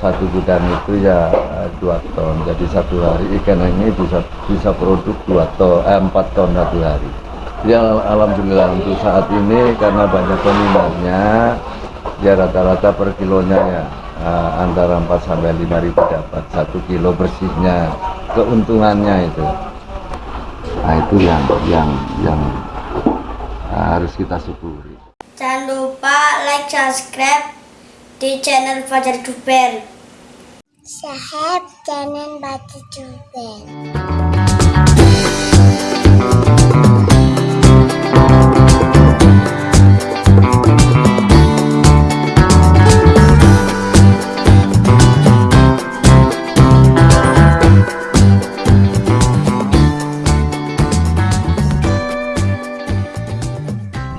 satu gudang itu ya eh, dua ton. Jadi satu hari ikan ini bisa bisa produk dua ton eh, empat ton satu hari. Ya alhamdulillah untuk saat ini karena banyak peminatnya ya rata-rata per kilonya ya eh, antara 4 sampai 5 ribu dapat satu kilo bersihnya. Keuntungannya itu. Nah itu yang yang yang eh, harus kita syukuri Jangan lupa like, subscribe di channel Fajar Duper. Sahab jangan baca juga.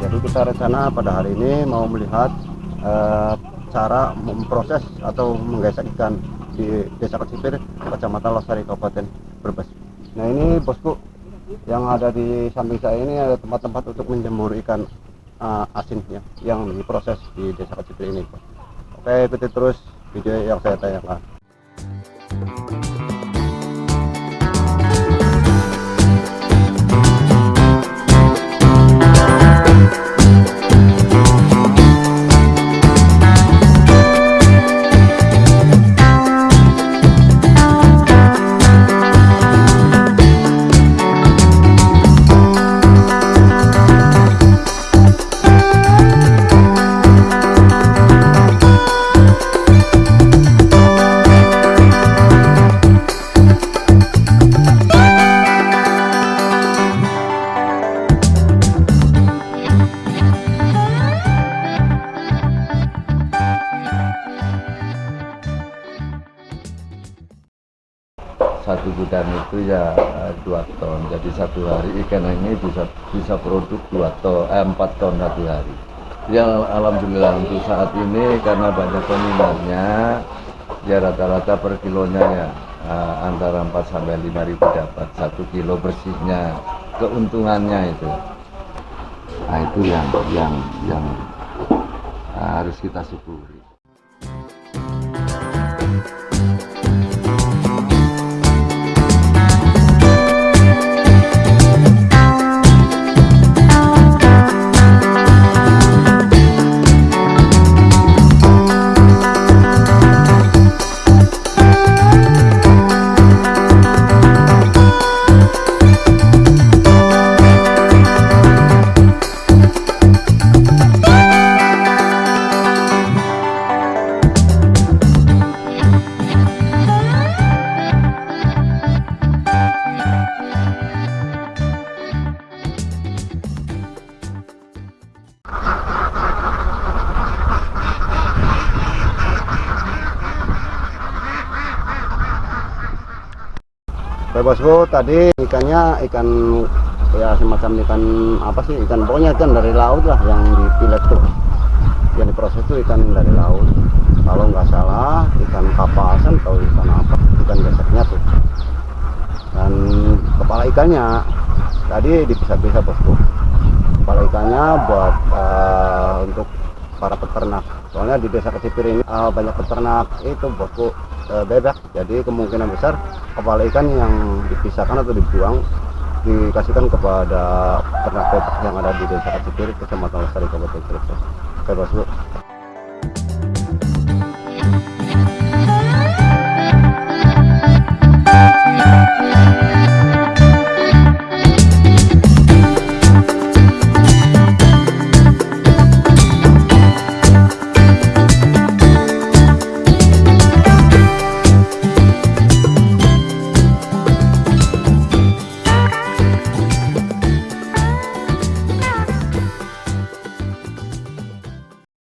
Jadi kita rencana pada hari ini mau melihat eh, cara memproses atau menggesek ikan di Desa Kecipir, Kecamatan Losari, Kabupaten Brebes. Nah ini bosku, yang ada di samping saya ini ada tempat-tempat untuk menjemur ikan eh, asin ya, yang diproses di Desa Kecipir ini. Oke, ikuti terus video yang saya tanyakan. Satu gudang itu ya eh, dua ton. Jadi satu hari ikan ini bisa bisa produk dua ton eh, empat ton satu hari. Ya alhamdulillah untuk saat ini karena banyak peminatnya ya rata-rata per kilonya ya eh, antara 4 sampai 5 ribu dapat satu kilo bersihnya. Keuntungannya itu. Nah itu yang yang yang eh, harus kita syukuri Oke bosku, tadi ikannya ikan ya semacam ikan apa sih? Ikan pokoknya ikan dari laut lah yang dipilet tuh. Yang diproses tuh ikan dari laut. Kalau nggak salah ikan kapasan atau ikan apa? Ikan geseknya tuh. Dan kepala ikannya tadi dipisah-pisah bosku. Kepala ikannya buat eh, untuk para peternak. Soalnya di desa Kecipir ini eh, banyak peternak itu bosku eh, bebek. Jadi kemungkinan besar kepala ikan yang dipisahkan atau dibuang dikasihkan kepada ternak bebek yang ada di desa Kecipir, Kecamatan Lestari, Kabupaten Cirebon. Oke bosku.